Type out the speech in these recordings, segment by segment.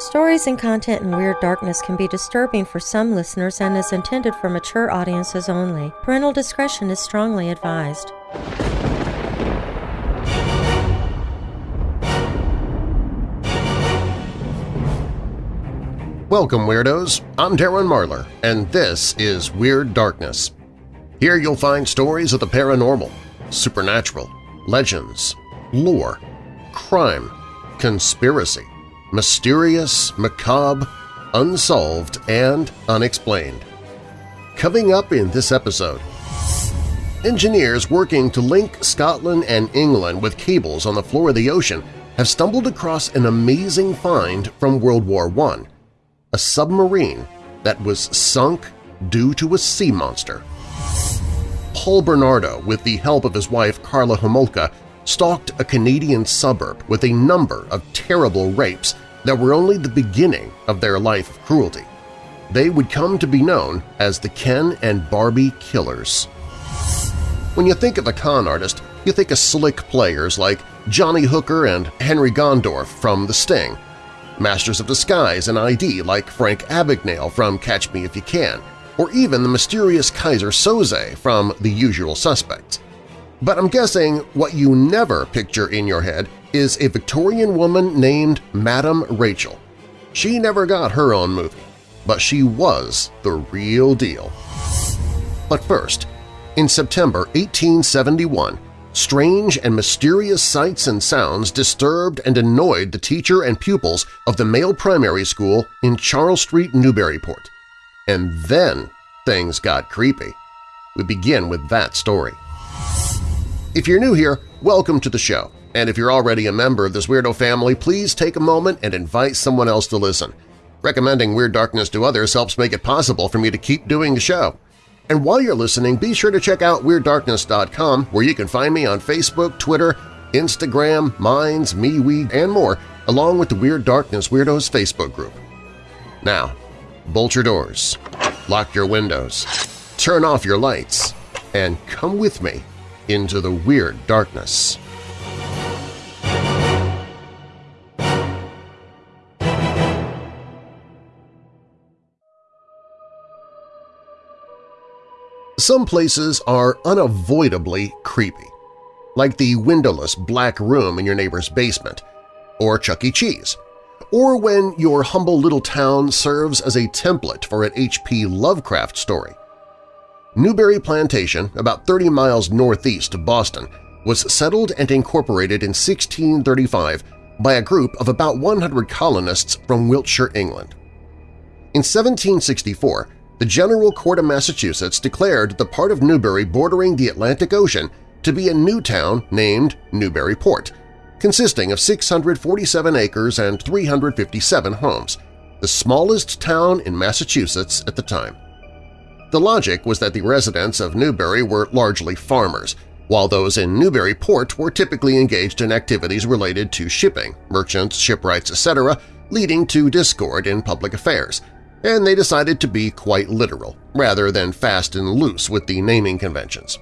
Stories and content in Weird Darkness can be disturbing for some listeners and is intended for mature audiences only. Parental discretion is strongly advised. Welcome, Weirdos! I'm Darren Marlar, and this is Weird Darkness. Here you'll find stories of the paranormal, supernatural, legends, lore, crime, conspiracy, mysterious, macabre, unsolved, and unexplained. Coming up in this episode, engineers working to link Scotland and England with cables on the floor of the ocean have stumbled across an amazing find from World War I, a submarine that was sunk due to a sea monster. Paul Bernardo, with the help of his wife Karla Homolka, stalked a Canadian suburb with a number of terrible rapes that were only the beginning of their life of cruelty. They would come to be known as the Ken and Barbie Killers. When you think of a con artist, you think of slick players like Johnny Hooker and Henry Gondorff from The Sting, Masters of Disguise and ID like Frank Abagnale from Catch Me If You Can, or even the mysterious Keyser Söze from The Usual Suspects. But I'm guessing what you never picture in your head is a Victorian woman named Madame Rachel. She never got her own movie, but she was the real deal. But first, in September 1871, strange and mysterious sights and sounds disturbed and annoyed the teacher and pupils of the male primary school in Charles Street, Newburyport. And then things got creepy. We begin with that story. If you're new here, welcome to the show, and if you're already a member of this weirdo family, please take a moment and invite someone else to listen. Recommending Weird Darkness to others helps make it possible for me to keep doing the show. And while you're listening, be sure to check out WeirdDarkness.com where you can find me on Facebook, Twitter, Instagram, Minds, MeWe, and more, along with the Weird Darkness Weirdos Facebook group. Now, bolt your doors, lock your windows, turn off your lights, and come with me into the weird darkness. Some places are unavoidably creepy, like the windowless black room in your neighbor's basement, or Chuck E. Cheese, or when your humble little town serves as a template for an H.P. Lovecraft story. Newbury Plantation, about 30 miles northeast of Boston, was settled and incorporated in 1635 by a group of about 100 colonists from Wiltshire, England. In 1764, the General Court of Massachusetts declared the part of Newbury bordering the Atlantic Ocean to be a new town named Newburyport, consisting of 647 acres and 357 homes, the smallest town in Massachusetts at the time. The logic was that the residents of Newbury were largely farmers, while those in Newburyport were typically engaged in activities related to shipping, merchants, shipwrights, etc., leading to discord in public affairs, and they decided to be quite literal, rather than fast and loose with the naming conventions.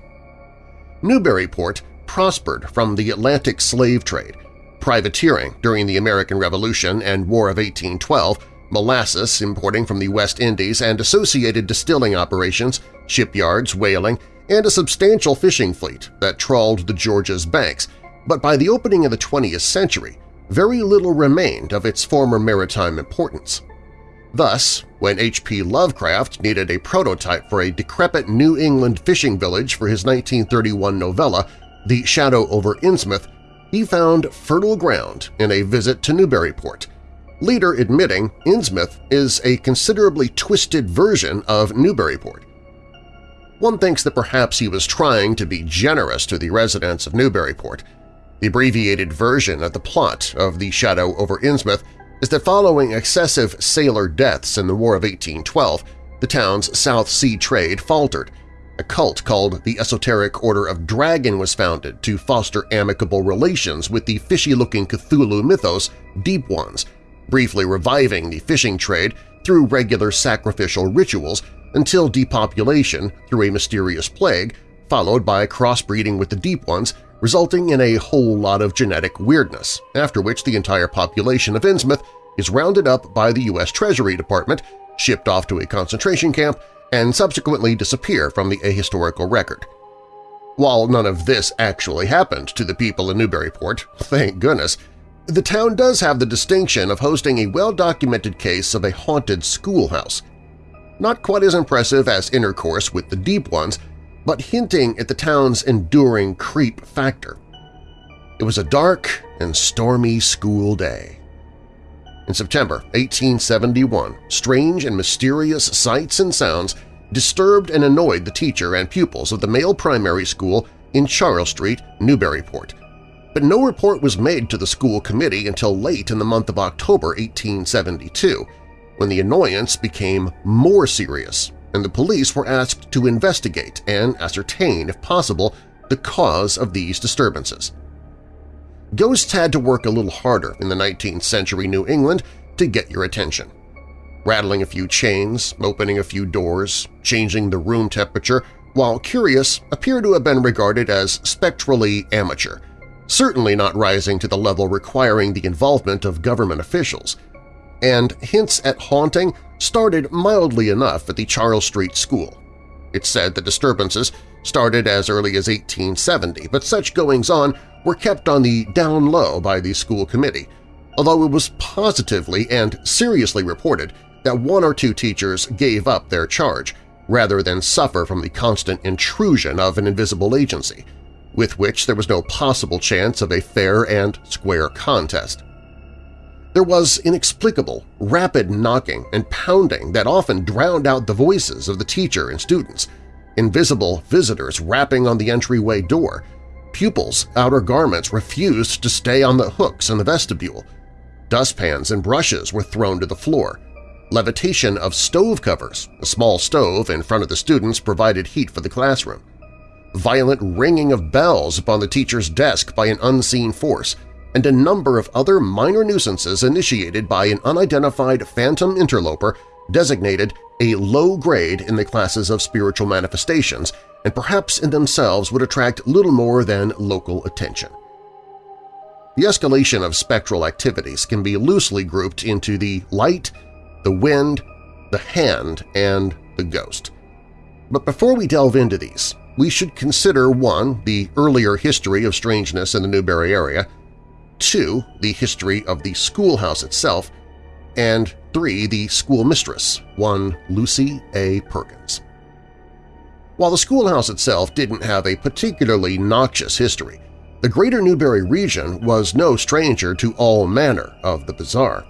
Newburyport prospered from the Atlantic slave trade, privateering during the American Revolution and War of 1812 molasses importing from the West Indies and associated distilling operations, shipyards, whaling, and a substantial fishing fleet that trawled the Georges banks, but by the opening of the 20th century, very little remained of its former maritime importance. Thus, when H.P. Lovecraft needed a prototype for a decrepit New England fishing village for his 1931 novella, The Shadow over Innsmouth, he found fertile ground in a visit to Newburyport, later admitting Innsmouth is a considerably twisted version of Newburyport. One thinks that perhaps he was trying to be generous to the residents of Newburyport. The abbreviated version of the plot of The Shadow over Innsmouth is that following excessive sailor deaths in the War of 1812, the town's South Sea trade faltered. A cult called the Esoteric Order of Dagon was founded to foster amicable relations with the fishy-looking Cthulhu mythos Deep Ones – briefly reviving the fishing trade through regular sacrificial rituals until depopulation through a mysterious plague, followed by crossbreeding with the Deep Ones, resulting in a whole lot of genetic weirdness, after which the entire population of Innsmouth is rounded up by the U.S. Treasury Department, shipped off to a concentration camp, and subsequently disappear from the ahistorical record. While none of this actually happened to the people in Newburyport, thank goodness, the town does have the distinction of hosting a well-documented case of a haunted schoolhouse. Not quite as impressive as intercourse with the deep ones, but hinting at the town's enduring creep factor. It was a dark and stormy school day. In September 1871, strange and mysterious sights and sounds disturbed and annoyed the teacher and pupils of the male primary school in Charles Street, Newburyport, but no report was made to the school committee until late in the month of October 1872, when the annoyance became more serious and the police were asked to investigate and ascertain, if possible, the cause of these disturbances. Ghosts had to work a little harder in the 19th century New England to get your attention. Rattling a few chains, opening a few doors, changing the room temperature, while curious, appear to have been regarded as spectrally amateur, certainly not rising to the level requiring the involvement of government officials. And hints at haunting started mildly enough at the Charles Street School. It's said the disturbances started as early as 1870, but such goings-on were kept on the down low by the school committee, although it was positively and seriously reported that one or two teachers gave up their charge rather than suffer from the constant intrusion of an invisible agency, with which there was no possible chance of a fair and square contest. There was inexplicable, rapid knocking and pounding that often drowned out the voices of the teacher and students, invisible visitors rapping on the entryway door, pupils' outer garments refused to stay on the hooks in the vestibule, dustpans and brushes were thrown to the floor, levitation of stove covers, a small stove in front of the students provided heat for the classroom, violent ringing of bells upon the teacher's desk by an unseen force, and a number of other minor nuisances initiated by an unidentified phantom interloper designated a low grade in the classes of spiritual manifestations and perhaps in themselves would attract little more than local attention. The escalation of spectral activities can be loosely grouped into the light, the wind, the hand, and the ghost. But before we delve into these, we should consider 1. the earlier history of strangeness in the Newbury area, 2. the history of the schoolhouse itself, and 3. the schoolmistress, one Lucy A. Perkins. While the schoolhouse itself didn't have a particularly noxious history, the greater Newbury region was no stranger to all manner of the bizarre.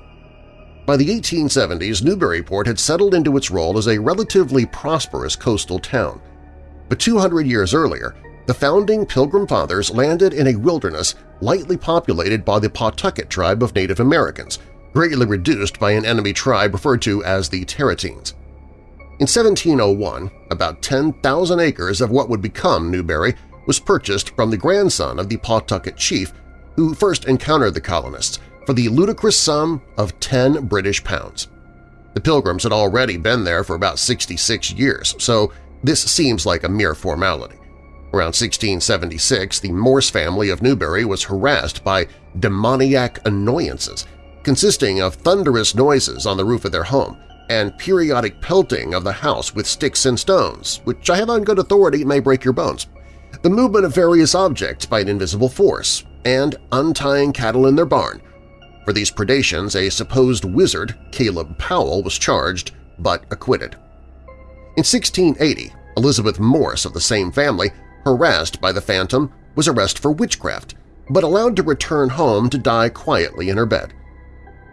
By the 1870s, Newburyport had settled into its role as a relatively prosperous coastal town. But 200 years earlier, the founding Pilgrim Fathers landed in a wilderness lightly populated by the Pawtucket tribe of Native Americans, greatly reduced by an enemy tribe referred to as the Tarratines. In 1701, about 10,000 acres of what would become Newbury was purchased from the grandson of the Pawtucket chief who first encountered the colonists for the ludicrous sum of 10 British pounds. The Pilgrims had already been there for about 66 years, so this seems like a mere formality. Around 1676, the Morse family of Newbury was harassed by demoniac annoyances, consisting of thunderous noises on the roof of their home and periodic pelting of the house with sticks and stones, which I have on good authority may break your bones, the movement of various objects by an invisible force, and untying cattle in their barn. For these predations, a supposed wizard, Caleb Powell, was charged but acquitted. In 1680, Elizabeth Morse of the same family, harassed by the phantom, was arrested for witchcraft, but allowed to return home to die quietly in her bed.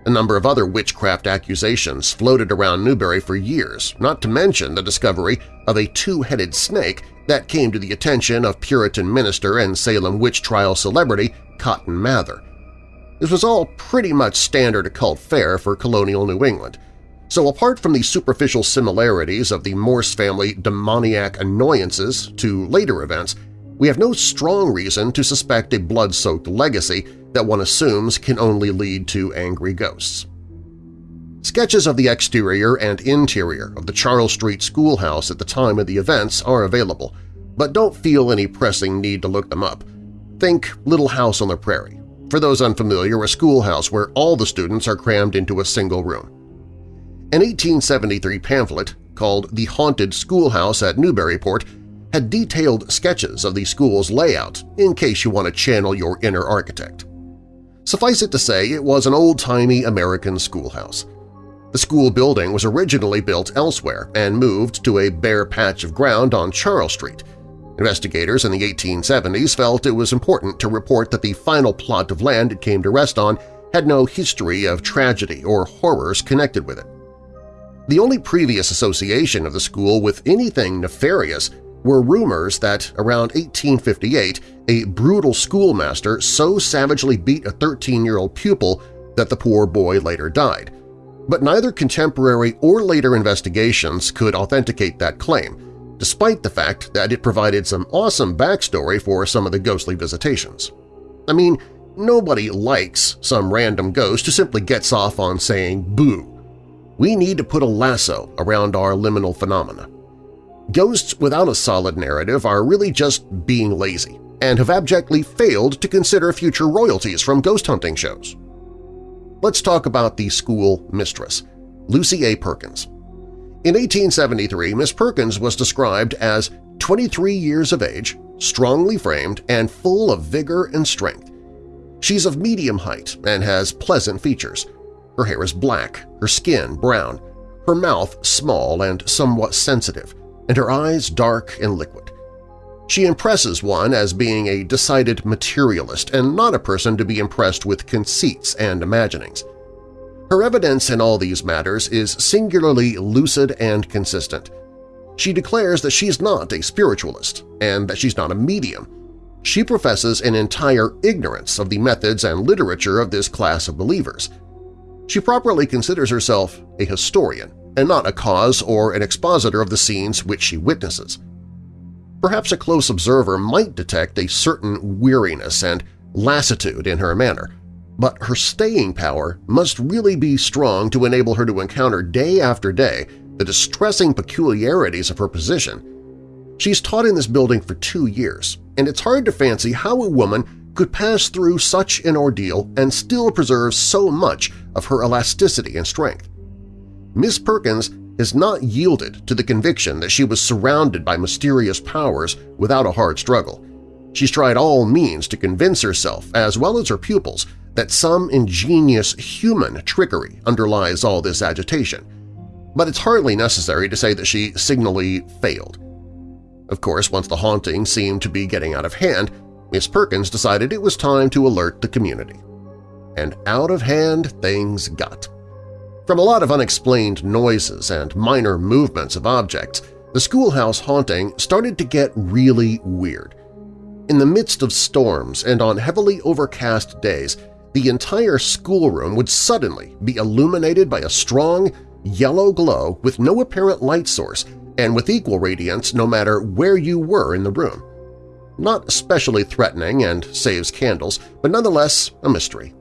A number of other witchcraft accusations floated around Newbury for years, not to mention the discovery of a two-headed snake that came to the attention of Puritan minister and Salem witch trial celebrity Cotton Mather. This was all pretty much standard occult fare for colonial New England, so apart from the superficial similarities of the Morse family demoniac annoyances to later events, we have no strong reason to suspect a blood-soaked legacy that one assumes can only lead to angry ghosts. Sketches of the exterior and interior of the Charles Street schoolhouse at the time of the events are available, but don't feel any pressing need to look them up. Think Little House on the Prairie. For those unfamiliar, a schoolhouse where all the students are crammed into a single room. An 1873 pamphlet called The Haunted Schoolhouse at Newburyport had detailed sketches of the school's layout in case you want to channel your inner architect. Suffice it to say, it was an old-timey American schoolhouse. The school building was originally built elsewhere and moved to a bare patch of ground on Charles Street. Investigators in the 1870s felt it was important to report that the final plot of land it came to rest on had no history of tragedy or horrors connected with it. The only previous association of the school with anything nefarious were rumors that around 1858 a brutal schoolmaster so savagely beat a 13-year-old pupil that the poor boy later died. But neither contemporary or later investigations could authenticate that claim, despite the fact that it provided some awesome backstory for some of the ghostly visitations. I mean, nobody likes some random ghost who simply gets off on saying boo. We need to put a lasso around our liminal phenomena. Ghosts without a solid narrative are really just being lazy and have abjectly failed to consider future royalties from ghost hunting shows. Let's talk about the school mistress, Lucy A. Perkins. In 1873, Miss Perkins was described as 23 years of age, strongly framed, and full of vigor and strength. She's of medium height and has pleasant features. Her hair is black, her skin brown, her mouth small and somewhat sensitive, and her eyes dark and liquid. She impresses one as being a decided materialist and not a person to be impressed with conceits and imaginings. Her evidence in all these matters is singularly lucid and consistent. She declares that she's not a spiritualist and that she's not a medium. She professes an entire ignorance of the methods and literature of this class of believers. She properly considers herself a historian and not a cause or an expositor of the scenes which she witnesses. Perhaps a close observer might detect a certain weariness and lassitude in her manner, but her staying power must really be strong to enable her to encounter day after day the distressing peculiarities of her position. She's taught in this building for two years, and it's hard to fancy how a woman could pass through such an ordeal and still preserve so much of her elasticity and strength. Miss Perkins has not yielded to the conviction that she was surrounded by mysterious powers without a hard struggle. She's tried all means to convince herself, as well as her pupils, that some ingenious human trickery underlies all this agitation. But it's hardly necessary to say that she signally failed. Of course, once the haunting seemed to be getting out of hand, Miss Perkins decided it was time to alert the community. And out of hand things got. From a lot of unexplained noises and minor movements of objects, the schoolhouse haunting started to get really weird. In the midst of storms and on heavily overcast days, the entire schoolroom would suddenly be illuminated by a strong, yellow glow with no apparent light source and with equal radiance no matter where you were in the room. Not especially threatening and saves candles, but nonetheless a mystery.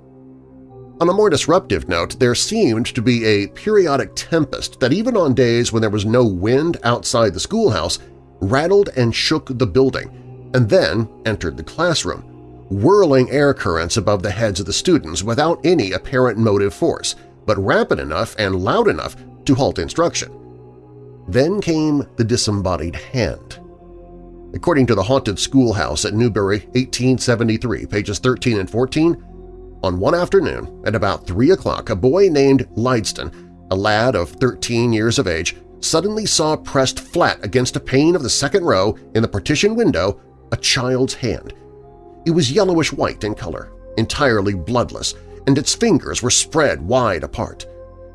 On a more disruptive note, there seemed to be a periodic tempest that even on days when there was no wind outside the schoolhouse rattled and shook the building, and then entered the classroom, whirling air currents above the heads of the students without any apparent motive force, but rapid enough and loud enough to halt instruction. Then came the disembodied hand. According to the Haunted Schoolhouse at Newbury, 1873, pages 13 and 14, on one afternoon, at about 3 o'clock, a boy named Lydston, a lad of 13 years of age, suddenly saw pressed flat against a pane of the second row in the partition window a child's hand. It was yellowish-white in color, entirely bloodless, and its fingers were spread wide apart.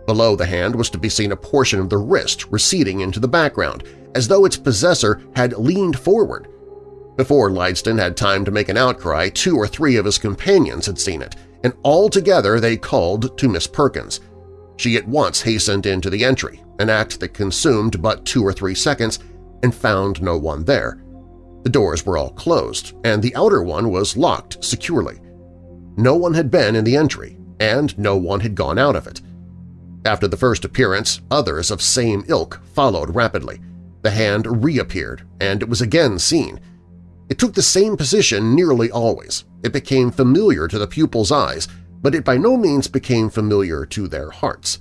Below the hand was to be seen a portion of the wrist receding into the background, as though its possessor had leaned forward. Before Lydston had time to make an outcry, two or three of his companions had seen it, and all together they called to Miss Perkins. She at once hastened into the entry, an act that consumed but two or three seconds, and found no one there. The doors were all closed, and the outer one was locked securely. No one had been in the entry, and no one had gone out of it. After the first appearance, others of same ilk followed rapidly. The hand reappeared, and it was again seen. It took the same position nearly always. It became familiar to the pupil's eyes, but it by no means became familiar to their hearts.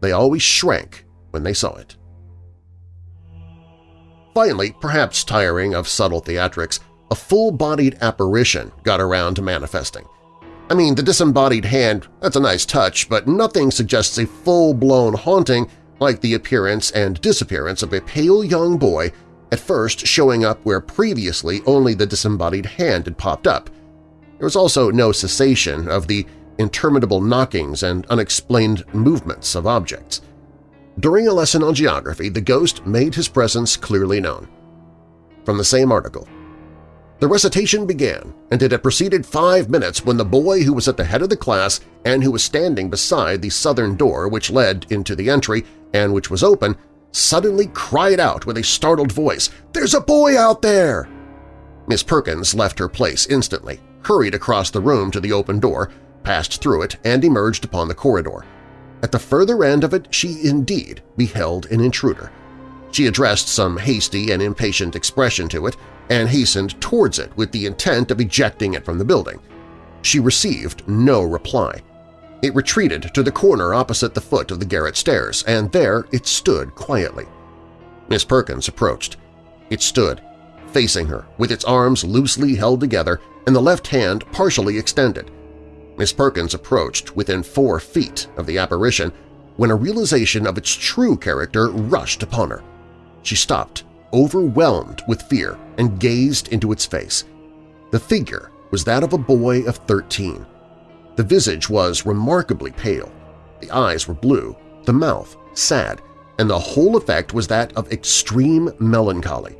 They always shrank when they saw it. Finally, perhaps tiring of subtle theatrics, a full-bodied apparition got around to manifesting. I mean, the disembodied hand, that's a nice touch, but nothing suggests a full-blown haunting like the appearance and disappearance of a pale young boy at first showing up where previously only the disembodied hand had popped up. There was also no cessation of the interminable knockings and unexplained movements of objects. During a lesson on geography, the ghost made his presence clearly known. From the same article, the recitation began, and it had proceeded five minutes when the boy who was at the head of the class and who was standing beside the southern door which led into the entry and which was open suddenly cried out with a startled voice, "'There's a boy out there!' Miss Perkins left her place instantly, hurried across the room to the open door, passed through it, and emerged upon the corridor. At the further end of it she indeed beheld an intruder. She addressed some hasty and impatient expression to it and hastened towards it with the intent of ejecting it from the building. She received no reply. It retreated to the corner opposite the foot of the garret stairs, and there it stood quietly. Miss Perkins approached. It stood, facing her, with its arms loosely held together and the left hand partially extended. Miss Perkins approached within four feet of the apparition when a realization of its true character rushed upon her. She stopped, overwhelmed with fear, and gazed into its face. The figure was that of a boy of 13. The visage was remarkably pale, the eyes were blue, the mouth sad, and the whole effect was that of extreme melancholy.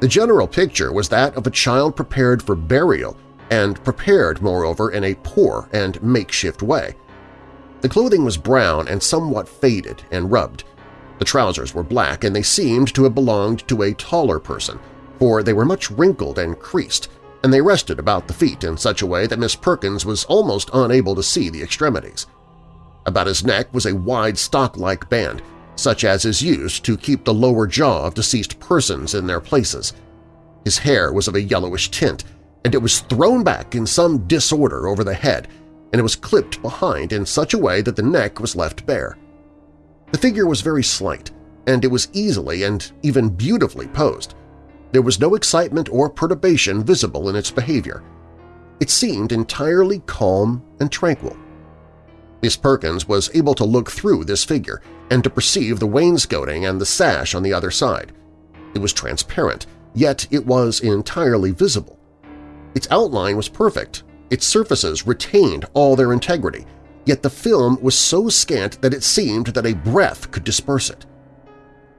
The general picture was that of a child prepared for burial and prepared, moreover, in a poor and makeshift way. The clothing was brown and somewhat faded and rubbed. The trousers were black, and they seemed to have belonged to a taller person, for they were much wrinkled and creased, and they rested about the feet in such a way that Miss Perkins was almost unable to see the extremities. About his neck was a wide stock-like band, such as is used to keep the lower jaw of deceased persons in their places. His hair was of a yellowish tint, and it was thrown back in some disorder over the head, and it was clipped behind in such a way that the neck was left bare. The figure was very slight, and it was easily and even beautifully posed. There was no excitement or perturbation visible in its behavior. It seemed entirely calm and tranquil. Miss Perkins was able to look through this figure and to perceive the wainscoting and the sash on the other side. It was transparent, yet it was entirely visible. Its outline was perfect, its surfaces retained all their integrity, yet the film was so scant that it seemed that a breath could disperse it.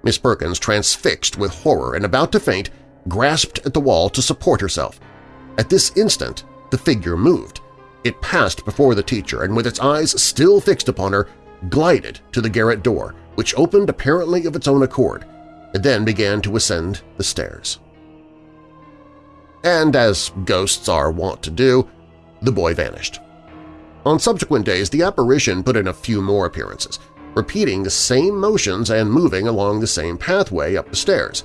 Miss Perkins, transfixed with horror and about to faint, grasped at the wall to support herself. At this instant, the figure moved. It passed before the teacher and, with its eyes still fixed upon her, glided to the garret door, which opened apparently of its own accord, and then began to ascend the stairs. And as ghosts are wont to do, the boy vanished. On subsequent days, the apparition put in a few more appearances, repeating the same motions and moving along the same pathway up the stairs.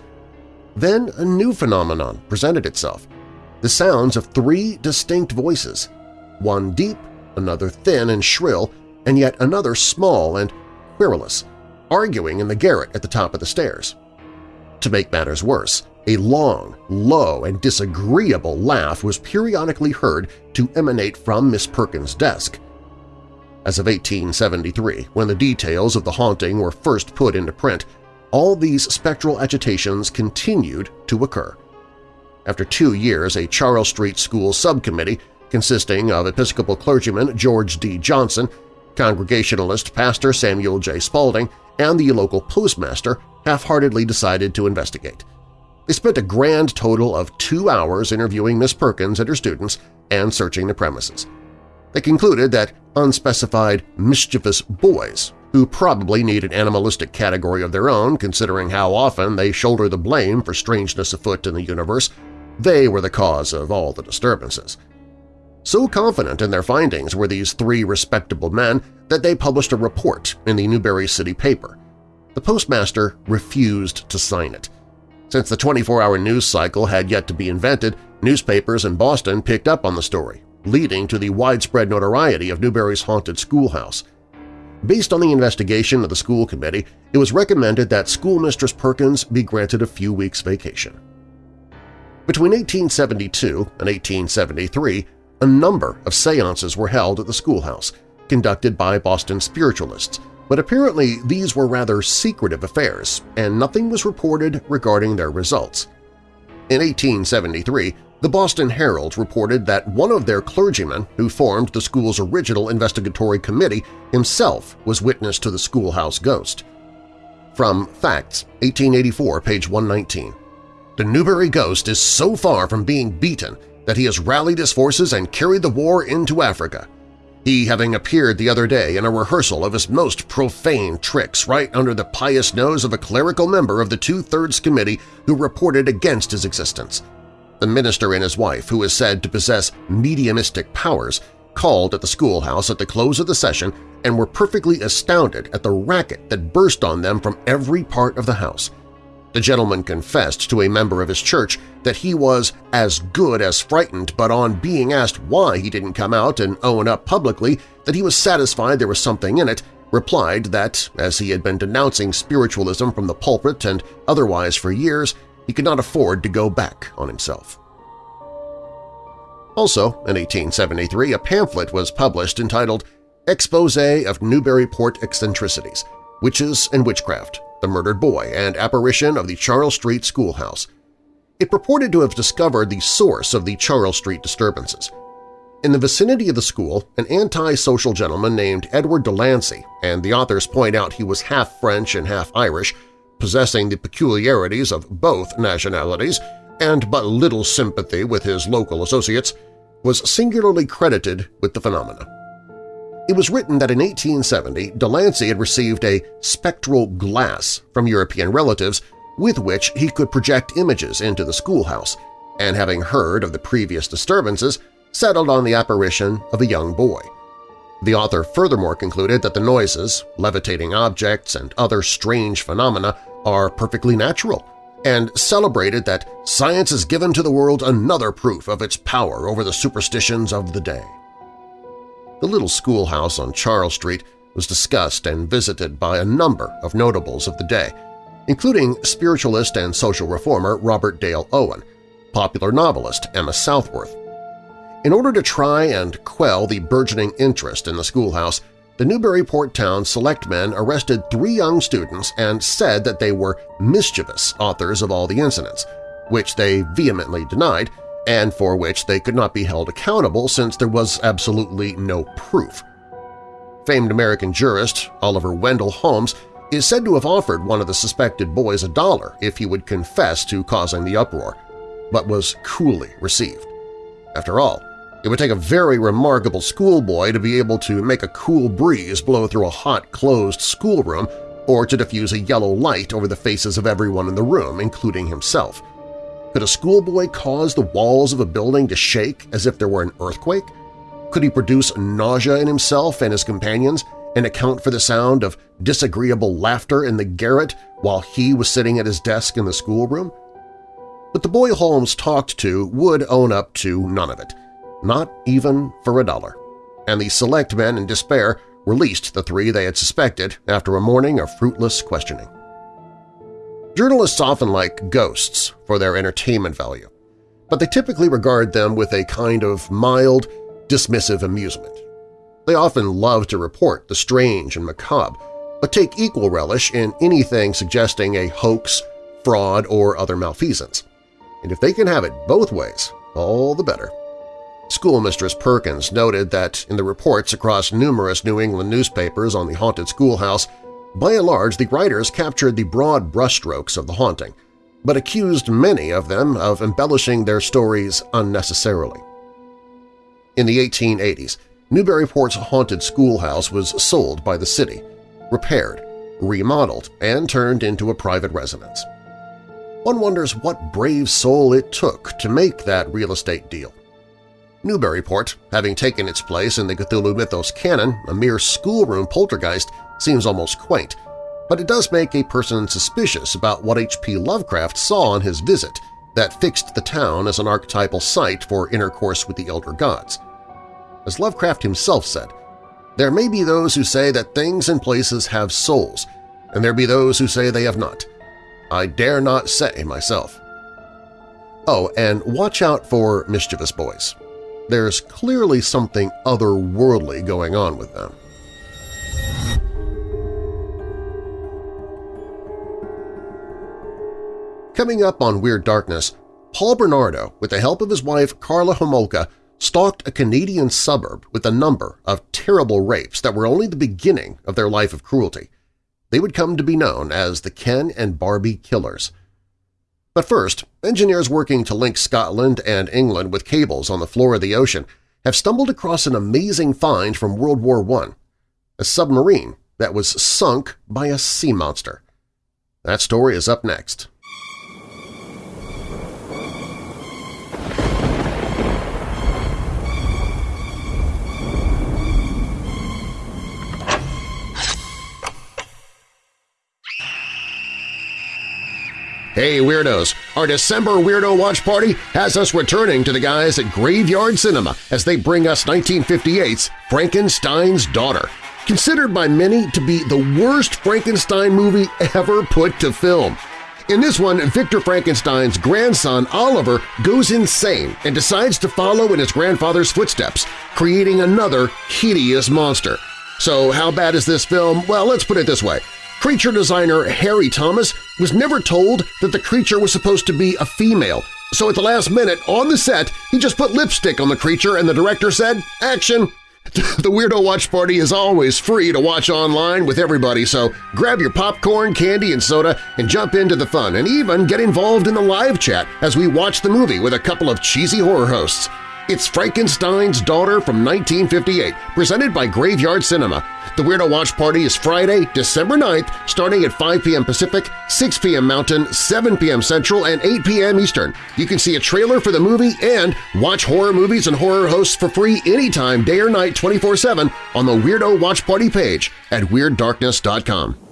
Then a new phenomenon presented itself, the sounds of three distinct voices, one deep, another thin and shrill, and yet another small and querulous, arguing in the garret at the top of the stairs. To make matters worse, a long, low, and disagreeable laugh was periodically heard to emanate from Miss Perkins' desk. As of 1873, when the details of the haunting were first put into print, all these spectral agitations continued to occur. After two years, a Charles Street School subcommittee consisting of Episcopal clergyman George D. Johnson, Congregationalist Pastor Samuel J. Spaulding, and the local postmaster half-heartedly decided to investigate. They spent a grand total of two hours interviewing Miss Perkins and her students and searching the premises. They concluded that unspecified mischievous boys, who probably need an animalistic category of their own considering how often they shoulder the blame for strangeness afoot in the universe, they were the cause of all the disturbances. So confident in their findings were these three respectable men that they published a report in the Newbury City paper. The postmaster refused to sign it. Since the 24-hour news cycle had yet to be invented, newspapers in Boston picked up on the story, leading to the widespread notoriety of Newbury's haunted schoolhouse. Based on the investigation of the school committee, it was recommended that schoolmistress Perkins be granted a few weeks' vacation. Between 1872 and 1873, a number of seances were held at the schoolhouse, conducted by Boston spiritualists, but apparently these were rather secretive affairs and nothing was reported regarding their results. In 1873, the Boston Herald reported that one of their clergymen who formed the school's original investigatory committee himself was witness to the schoolhouse ghost. From Facts, 1884, page 119. The Newbury ghost is so far from being beaten that he has rallied his forces and carried the war into Africa he having appeared the other day in a rehearsal of his most profane tricks right under the pious nose of a clerical member of the Two-Thirds Committee who reported against his existence. The minister and his wife, who is said to possess mediumistic powers, called at the schoolhouse at the close of the session and were perfectly astounded at the racket that burst on them from every part of the house – the gentleman confessed to a member of his church that he was as good as frightened, but on being asked why he didn't come out and own up publicly that he was satisfied there was something in it, replied that, as he had been denouncing spiritualism from the pulpit and otherwise for years, he could not afford to go back on himself. Also, in 1873, a pamphlet was published entitled Expose of Newburyport Eccentricities, Witches and Witchcraft, the Murdered Boy, and Apparition of the Charles Street Schoolhouse. It purported to have discovered the source of the Charles Street disturbances. In the vicinity of the school, an anti-social gentleman named Edward Delancey, and the authors point out he was half French and half Irish, possessing the peculiarities of both nationalities and but little sympathy with his local associates, was singularly credited with the phenomena. It was written that in 1870 Delancey had received a spectral glass from European relatives with which he could project images into the schoolhouse, and having heard of the previous disturbances, settled on the apparition of a young boy. The author furthermore concluded that the noises, levitating objects, and other strange phenomena are perfectly natural, and celebrated that science has given to the world another proof of its power over the superstitions of the day the little schoolhouse on Charles Street was discussed and visited by a number of notables of the day, including spiritualist and social reformer Robert Dale Owen, popular novelist Emma Southworth. In order to try and quell the burgeoning interest in the schoolhouse, the Newburyport Town Selectmen arrested three young students and said that they were mischievous authors of all the incidents, which they vehemently denied and for which they could not be held accountable since there was absolutely no proof. Famed American jurist Oliver Wendell Holmes is said to have offered one of the suspected boys a dollar if he would confess to causing the uproar, but was coolly received. After all, it would take a very remarkable schoolboy to be able to make a cool breeze blow through a hot, closed schoolroom or to diffuse a yellow light over the faces of everyone in the room, including himself. Could a schoolboy cause the walls of a building to shake as if there were an earthquake? Could he produce nausea in himself and his companions and account for the sound of disagreeable laughter in the garret while he was sitting at his desk in the schoolroom? But the boy Holmes talked to would own up to none of it, not even for a dollar, and the select men in despair released the three they had suspected after a morning of fruitless questioning. Journalists often like ghosts for their entertainment value, but they typically regard them with a kind of mild, dismissive amusement. They often love to report the strange and macabre, but take equal relish in anything suggesting a hoax, fraud, or other malfeasance. And if they can have it both ways, all the better. Schoolmistress Perkins noted that in the reports across numerous New England newspapers on the haunted schoolhouse, by and large, the writers captured the broad brushstrokes of the haunting, but accused many of them of embellishing their stories unnecessarily. In the 1880s, Newburyport's haunted schoolhouse was sold by the city, repaired, remodeled, and turned into a private residence. One wonders what brave soul it took to make that real estate deal. Newburyport, having taken its place in the Cthulhu Mythos canon, a mere schoolroom poltergeist, seems almost quaint, but it does make a person suspicious about what H.P. Lovecraft saw on his visit that fixed the town as an archetypal site for intercourse with the elder gods. As Lovecraft himself said, there may be those who say that things and places have souls, and there be those who say they have not. I dare not say myself. Oh, and watch out for mischievous boys. There's clearly something otherworldly going on with them. Coming up on Weird Darkness, Paul Bernardo, with the help of his wife Karla Homolka, stalked a Canadian suburb with a number of terrible rapes that were only the beginning of their life of cruelty. They would come to be known as the Ken and Barbie Killers. But first, engineers working to link Scotland and England with cables on the floor of the ocean have stumbled across an amazing find from World War I, a submarine that was sunk by a sea monster. That story is up next. Hey Weirdos! Our December Weirdo Watch Party has us returning to the guys at Graveyard Cinema as they bring us 1958's Frankenstein's Daughter, considered by many to be the worst Frankenstein movie ever put to film. In this one, Victor Frankenstein's grandson Oliver goes insane and decides to follow in his grandfather's footsteps, creating another hideous monster. So how bad is this film? Well, let's put it this way. Creature designer Harry Thomas was never told that the creature was supposed to be a female, so at the last minute, on the set, he just put lipstick on the creature and the director said, action! The Weirdo Watch Party is always free to watch online with everybody, so grab your popcorn, candy, and soda and jump into the fun and even get involved in the live chat as we watch the movie with a couple of cheesy horror hosts. It's Frankenstein's Daughter from 1958, presented by Graveyard Cinema. The Weirdo Watch Party is Friday, December 9th, starting at 5 p.m. Pacific, 6 p.m. Mountain, 7 p.m. Central, and 8 p.m. Eastern. You can see a trailer for the movie and watch horror movies and horror hosts for free anytime, day or night, 24-7 on the Weirdo Watch Party page at WeirdDarkness.com.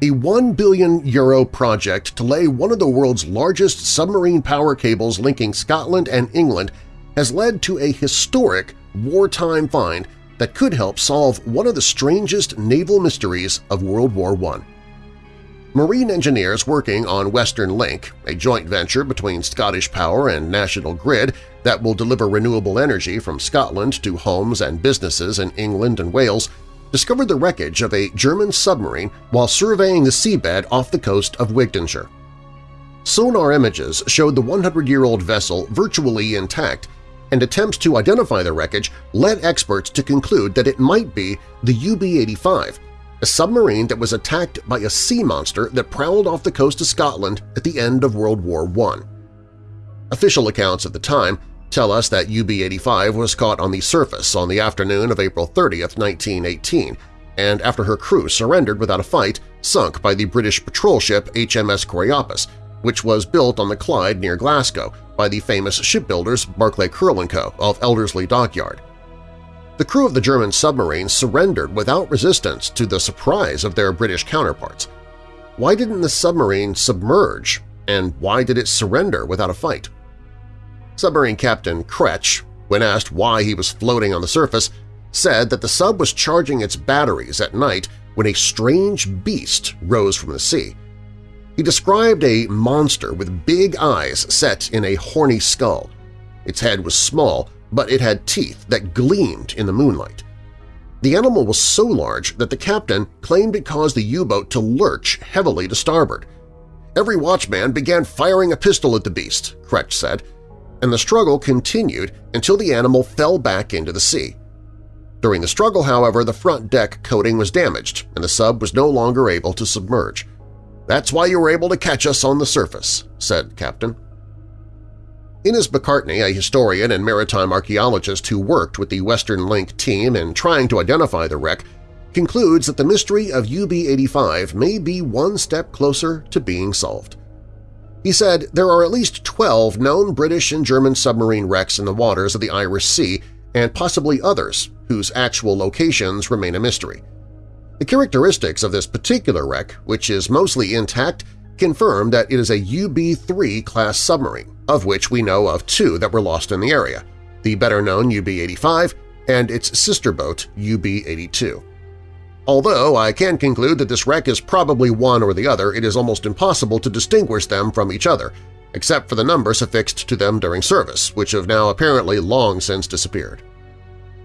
A 1 billion euro project to lay one of the world's largest submarine power cables linking Scotland and England has led to a historic wartime find that could help solve one of the strangest naval mysteries of World War I. Marine engineers working on Western Link, a joint venture between Scottish Power and National Grid that will deliver renewable energy from Scotland to homes and businesses in England and Wales, discovered the wreckage of a German submarine while surveying the seabed off the coast of Wigtownshire. Sonar images showed the 100-year-old vessel virtually intact, and attempts to identify the wreckage led experts to conclude that it might be the UB-85, a submarine that was attacked by a sea monster that prowled off the coast of Scotland at the end of World War I. Official accounts at the time tell us that UB-85 was caught on the surface on the afternoon of April 30, 1918, and after her crew surrendered without a fight, sunk by the British patrol ship HMS Coreopsis, which was built on the Clyde near Glasgow by the famous shipbuilders Barclay Curle & Co. of Elderslie Dockyard. The crew of the German submarine surrendered without resistance to the surprise of their British counterparts. Why didn't the submarine submerge, and why did it surrender without a fight? Submarine Captain Kretsch, when asked why he was floating on the surface, said that the sub was charging its batteries at night when a strange beast rose from the sea. He described a monster with big eyes set in a horny skull. Its head was small, but it had teeth that gleamed in the moonlight. The animal was so large that the captain claimed it caused the U-boat to lurch heavily to starboard. Every watchman began firing a pistol at the beast, Kretsch said, and the struggle continued until the animal fell back into the sea. During the struggle, however, the front deck coating was damaged and the sub was no longer able to submerge. That's why you were able to catch us on the surface, said Captain. Innes McCartney, a historian and maritime archaeologist who worked with the Western Link team in trying to identify the wreck, concludes that the mystery of UB-85 may be one step closer to being solved. He said there are at least 12 known British and German submarine wrecks in the waters of the Irish Sea and possibly others whose actual locations remain a mystery. The characteristics of this particular wreck, which is mostly intact, confirm that it is a UB-3 class submarine, of which we know of two that were lost in the area, the better-known UB-85 and its sister boat UB-82. Although I can conclude that this wreck is probably one or the other, it is almost impossible to distinguish them from each other, except for the numbers affixed to them during service, which have now apparently long since disappeared.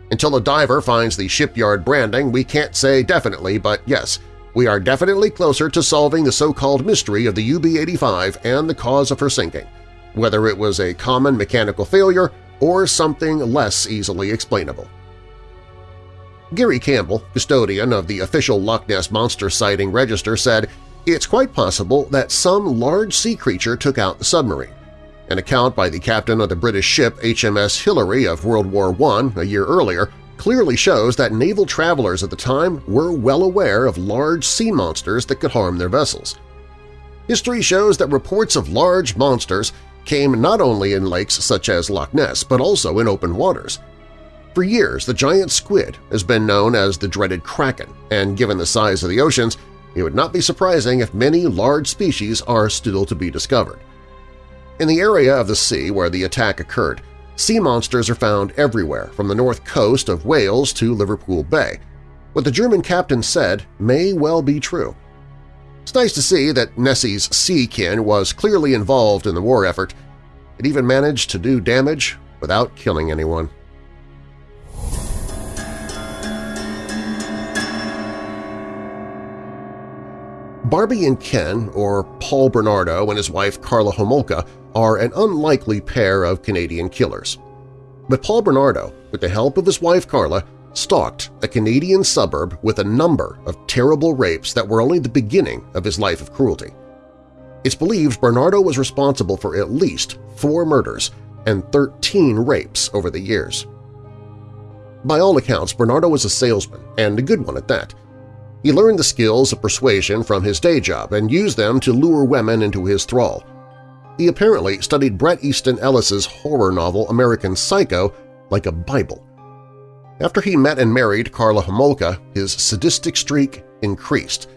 Until a diver finds the shipyard branding, we can't say definitely, but yes, we are definitely closer to solving the so-called mystery of the UB-85 and the cause of her sinking, whether it was a common mechanical failure or something less easily explainable. Gary Campbell, custodian of the official Loch Ness Monster sighting register, said, It's quite possible that some large sea creature took out the submarine. An account by the captain of the British ship HMS Hilary of World War I a year earlier clearly shows that naval travelers at the time were well aware of large sea monsters that could harm their vessels. History shows that reports of large monsters came not only in lakes such as Loch Ness but also in open waters. For years, the giant squid has been known as the dreaded kraken, and given the size of the oceans, it would not be surprising if many large species are still to be discovered. In the area of the sea where the attack occurred, sea monsters are found everywhere from the north coast of Wales to Liverpool Bay. What the German captain said may well be true. It's nice to see that Nessie's sea kin was clearly involved in the war effort. It even managed to do damage without killing anyone. Barbie and Ken, or Paul Bernardo and his wife Karla Homolka, are an unlikely pair of Canadian killers. But Paul Bernardo, with the help of his wife Karla, stalked a Canadian suburb with a number of terrible rapes that were only the beginning of his life of cruelty. It's believed Bernardo was responsible for at least four murders and 13 rapes over the years. By all accounts, Bernardo was a salesman, and a good one at that. He learned the skills of persuasion from his day job and used them to lure women into his thrall. He apparently studied Bret Easton Ellis's horror novel American Psycho like a Bible. After he met and married Karla Homolka, his sadistic streak increased.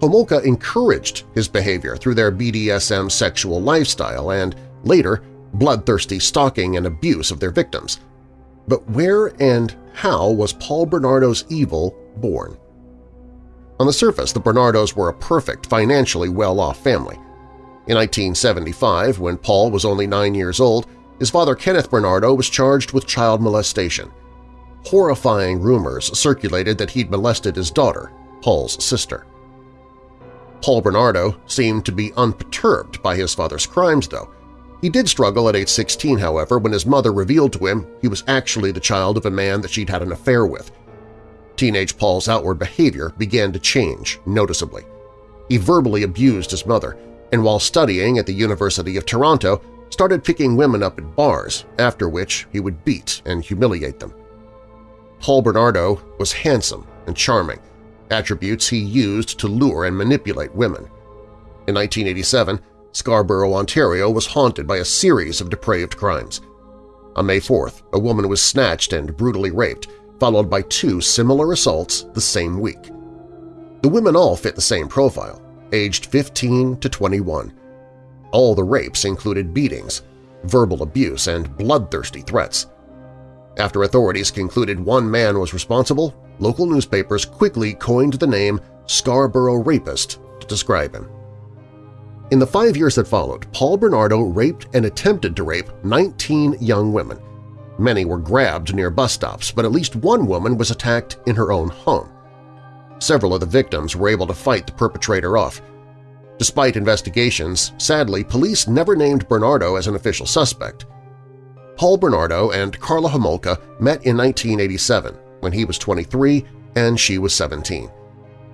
Homolka encouraged his behavior through their BDSM sexual lifestyle and, later, bloodthirsty stalking and abuse of their victims. But where and how was Paul Bernardo's evil born? On the surface, the Bernardos were a perfect, financially well-off family. In 1975, when Paul was only nine years old, his father Kenneth Bernardo was charged with child molestation. Horrifying rumors circulated that he'd molested his daughter, Paul's sister. Paul Bernardo seemed to be unperturbed by his father's crimes, though. He did struggle at age 16, however, when his mother revealed to him he was actually the child of a man that she'd had an affair with – Teenage Paul's outward behavior began to change noticeably. He verbally abused his mother, and while studying at the University of Toronto, started picking women up at bars, after which he would beat and humiliate them. Paul Bernardo was handsome and charming, attributes he used to lure and manipulate women. In 1987, Scarborough, Ontario was haunted by a series of depraved crimes. On May 4th, a woman was snatched and brutally raped, followed by two similar assaults the same week. The women all fit the same profile, aged 15 to 21. All the rapes included beatings, verbal abuse, and bloodthirsty threats. After authorities concluded one man was responsible, local newspapers quickly coined the name Scarborough Rapist to describe him. In the five years that followed, Paul Bernardo raped and attempted to rape 19 young women, Many were grabbed near bus stops, but at least one woman was attacked in her own home. Several of the victims were able to fight the perpetrator off. Despite investigations, sadly, police never named Bernardo as an official suspect. Paul Bernardo and Karla Homolka met in 1987 when he was 23 and she was 17.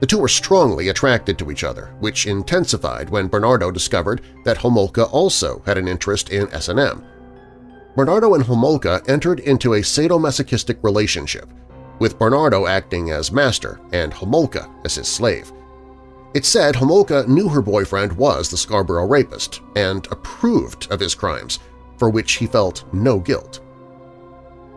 The two were strongly attracted to each other, which intensified when Bernardo discovered that Homolka also had an interest in S&M. Bernardo and Homolka entered into a sadomasochistic relationship, with Bernardo acting as master and Homolka as his slave. It said Homolka knew her boyfriend was the Scarborough rapist and approved of his crimes, for which he felt no guilt.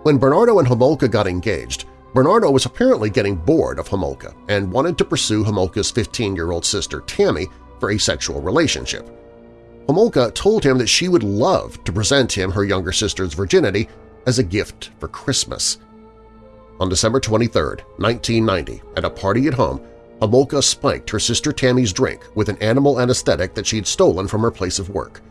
When Bernardo and Homolka got engaged, Bernardo was apparently getting bored of Homolka and wanted to pursue Homolka's 15-year-old sister Tammy for a sexual relationship. Homolka told him that she would love to present him her younger sister's virginity as a gift for Christmas. On December 23, 1990, at a party at home, Homolka spiked her sister Tammy's drink with an animal anesthetic that she'd stolen from her place of work.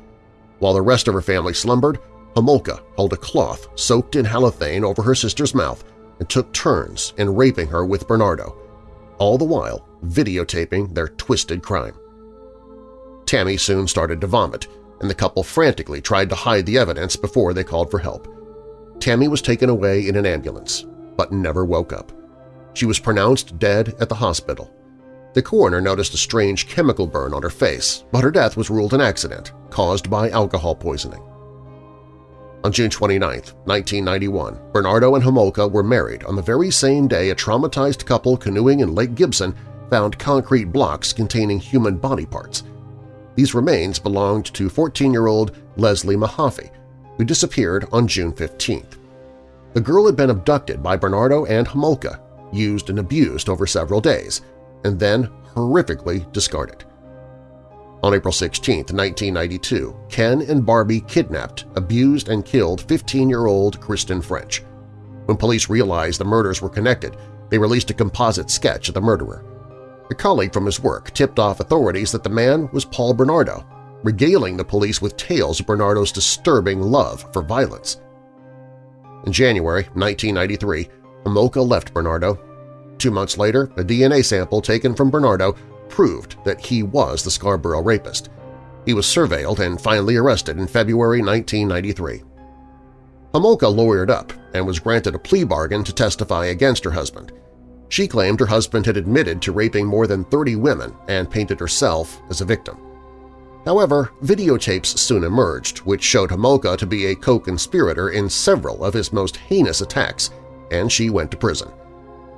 While the rest of her family slumbered, Homolka held a cloth soaked in halothane over her sister's mouth and took turns in raping her with Bernardo, all the while videotaping their twisted crime. Tammy soon started to vomit, and the couple frantically tried to hide the evidence before they called for help. Tammy was taken away in an ambulance, but never woke up. She was pronounced dead at the hospital. The coroner noticed a strange chemical burn on her face, but her death was ruled an accident caused by alcohol poisoning. On June 29, 1991, Bernardo and Homolka were married on the very same day a traumatized couple canoeing in Lake Gibson found concrete blocks containing human body parts. These remains belonged to 14-year-old Leslie Mahaffey, who disappeared on June 15th. The girl had been abducted by Bernardo and Homolka, used and abused over several days, and then horrifically discarded. On April 16, 1992, Ken and Barbie kidnapped, abused, and killed 15-year-old Kristen French. When police realized the murders were connected, they released a composite sketch of the murderer. A colleague from his work tipped off authorities that the man was Paul Bernardo, regaling the police with tales of Bernardo's disturbing love for violence. In January 1993, Homolka left Bernardo. Two months later, a DNA sample taken from Bernardo proved that he was the Scarborough rapist. He was surveilled and finally arrested in February 1993. Homolka lawyered up and was granted a plea bargain to testify against her husband. She claimed her husband had admitted to raping more than 30 women and painted herself as a victim. However, videotapes soon emerged which showed Homolka to be a co-conspirator in several of his most heinous attacks, and she went to prison.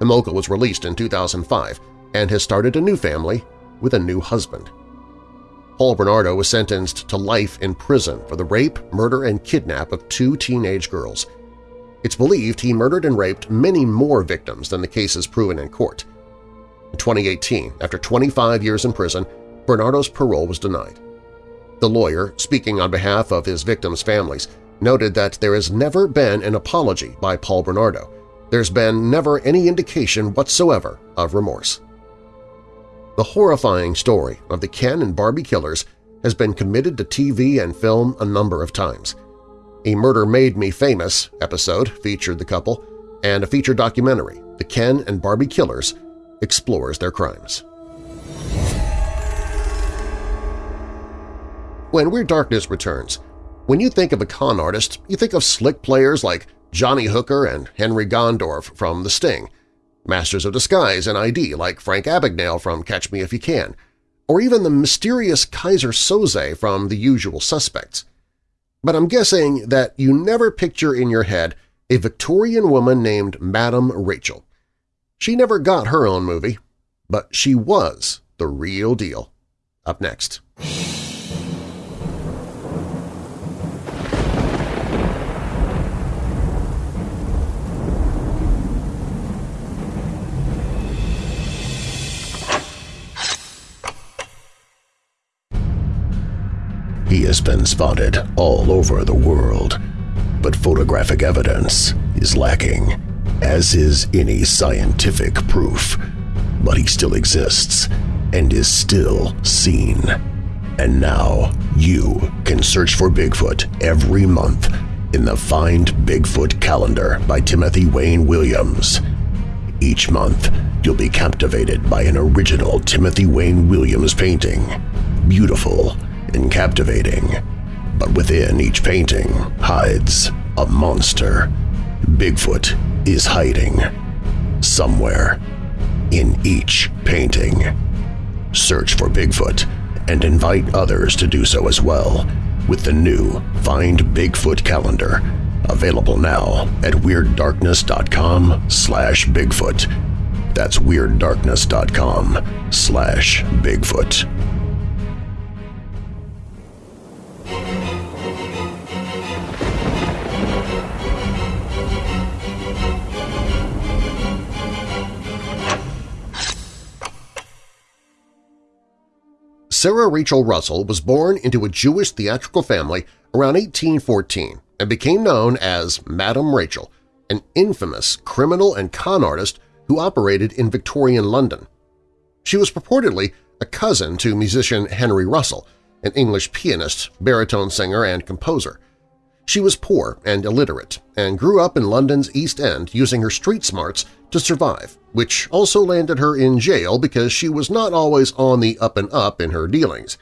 Homolka was released in 2005 and has started a new family with a new husband. Paul Bernardo was sentenced to life in prison for the rape, murder, and kidnap of two teenage girls. It's believed he murdered and raped many more victims than the cases proven in court. In 2018, after 25 years in prison, Bernardo's parole was denied. The lawyer, speaking on behalf of his victims' families, noted that there has never been an apology by Paul Bernardo. There's been never any indication whatsoever of remorse. The horrifying story of the Ken and Barbie killers has been committed to TV and film a number of times. A Murder Made Me Famous episode featured the couple, and a feature documentary, The Ken and Barbie Killers, explores their crimes. When Weird Darkness returns, when you think of a con artist, you think of slick players like Johnny Hooker and Henry Gondorff from The Sting, Masters of Disguise and ID like Frank Abagnale from Catch Me If You Can, or even the mysterious Keyser Söze from The Usual Suspects. But I'm guessing that you never picture in your head a Victorian woman named Madame Rachel. She never got her own movie, but she was the real deal. Up next. He has been spotted all over the world, but photographic evidence is lacking, as is any scientific proof. But he still exists and is still seen. And now you can search for Bigfoot every month in the Find Bigfoot calendar by Timothy Wayne Williams. Each month, you'll be captivated by an original Timothy Wayne Williams painting. Beautiful and captivating, but within each painting hides a monster. Bigfoot is hiding somewhere in each painting. Search for Bigfoot and invite others to do so as well with the new Find Bigfoot calendar Available now at WeirdDarkness.com slash Bigfoot. That's WeirdDarkness.com slash Bigfoot. Sarah Rachel Russell was born into a Jewish theatrical family around 1814 and became known as Madame Rachel, an infamous criminal and con artist who operated in Victorian London. She was purportedly a cousin to musician Henry Russell, an English pianist, baritone singer, and composer. She was poor and illiterate and grew up in London's East End using her street smarts to survive, which also landed her in jail because she was not always on the up and up in her dealings.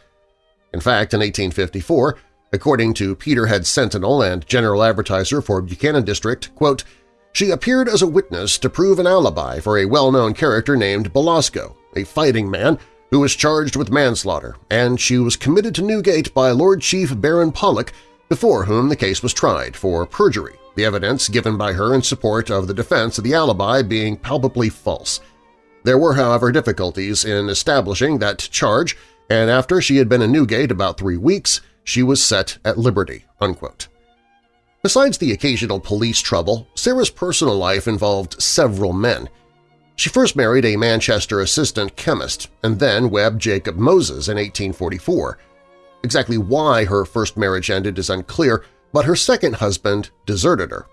In fact, in 1854, according to Peterhead Sentinel and general advertiser for Buchanan District, quote, she appeared as a witness to prove an alibi for a well-known character named Belasco, a fighting man who was charged with manslaughter, and she was committed to Newgate by Lord Chief Baron Pollock before whom the case was tried for perjury, the evidence given by her in support of the defense of the alibi being palpably false. There were, however, difficulties in establishing that charge, and after she had been in Newgate about three weeks, she was set at liberty." Unquote. Besides the occasional police trouble, Sarah's personal life involved several men. She first married a Manchester assistant chemist and then Webb Jacob Moses in 1844. Exactly why her first marriage ended is unclear, but her second husband deserted her.